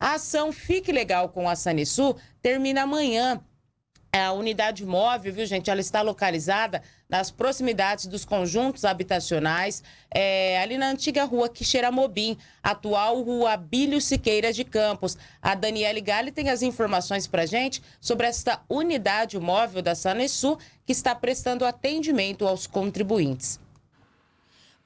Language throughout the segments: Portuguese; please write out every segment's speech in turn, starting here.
A ação Fique Legal com a Sanesul termina amanhã. A unidade móvel, viu, gente? Ela está localizada nas proximidades dos conjuntos habitacionais, é, ali na antiga rua Quixeramobim, atual rua Bílio Siqueira de Campos. A Daniele Gali tem as informações para gente sobre esta unidade móvel da Sanesul que está prestando atendimento aos contribuintes.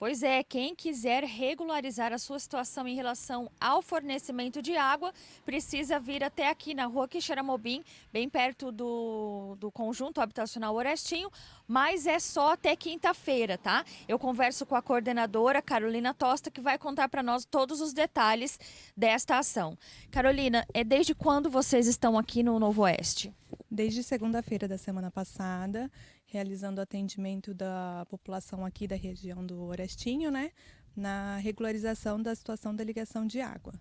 Pois é, quem quiser regularizar a sua situação em relação ao fornecimento de água, precisa vir até aqui na rua Quixeramobim, bem perto do, do conjunto habitacional Orestinho, mas é só até quinta-feira, tá? Eu converso com a coordenadora Carolina Tosta, que vai contar para nós todos os detalhes desta ação. Carolina, é desde quando vocês estão aqui no Novo Oeste? Desde segunda-feira da semana passada, realizando atendimento da população aqui da região do Orestinho, né, na regularização da situação da ligação de água.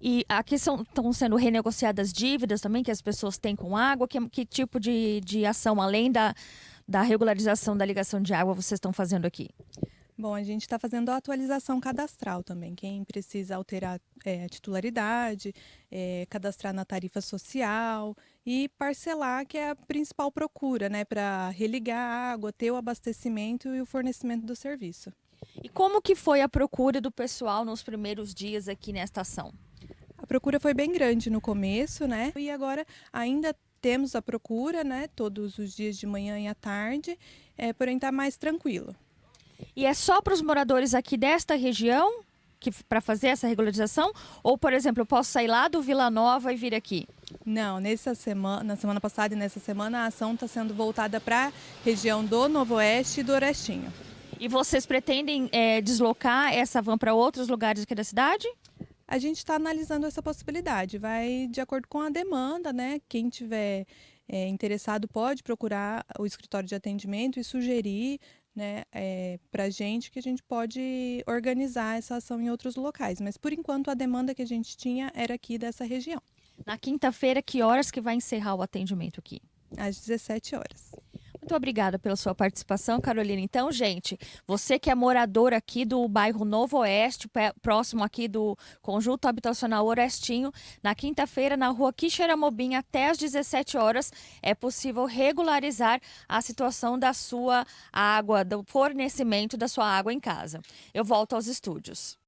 E aqui são, estão sendo renegociadas dívidas também que as pessoas têm com água? Que, que tipo de, de ação, além da, da regularização da ligação de água, vocês estão fazendo aqui? Bom, a gente está fazendo a atualização cadastral também. Quem precisa alterar é, a titularidade, é, cadastrar na tarifa social e parcelar, que é a principal procura, né? Para religar a água, ter o abastecimento e o fornecimento do serviço. E como que foi a procura do pessoal nos primeiros dias aqui nesta ação? A procura foi bem grande no começo, né? E agora ainda temos a procura, né? Todos os dias de manhã e à tarde, é, porém está mais tranquilo. E é só para os moradores aqui desta região para fazer essa regularização? Ou, por exemplo, eu posso sair lá do Vila Nova e vir aqui? Não, nessa semana, na semana passada e nessa semana a ação está sendo voltada para a região do Novo Oeste e do Orestinho. E vocês pretendem é, deslocar essa van para outros lugares aqui da cidade? A gente está analisando essa possibilidade, vai de acordo com a demanda, né? Quem tiver é, interessado pode procurar o escritório de atendimento e sugerir né, é, para a gente que a gente pode organizar essa ação em outros locais. Mas por enquanto a demanda que a gente tinha era aqui dessa região. Na quinta-feira, que horas que vai encerrar o atendimento aqui? Às 17 horas. Muito obrigada pela sua participação, Carolina. Então, gente, você que é morador aqui do bairro Novo Oeste, próximo aqui do Conjunto Habitacional Orestinho, na quinta-feira, na rua Quixeramobim, até às 17 horas, é possível regularizar a situação da sua água, do fornecimento da sua água em casa. Eu volto aos estúdios.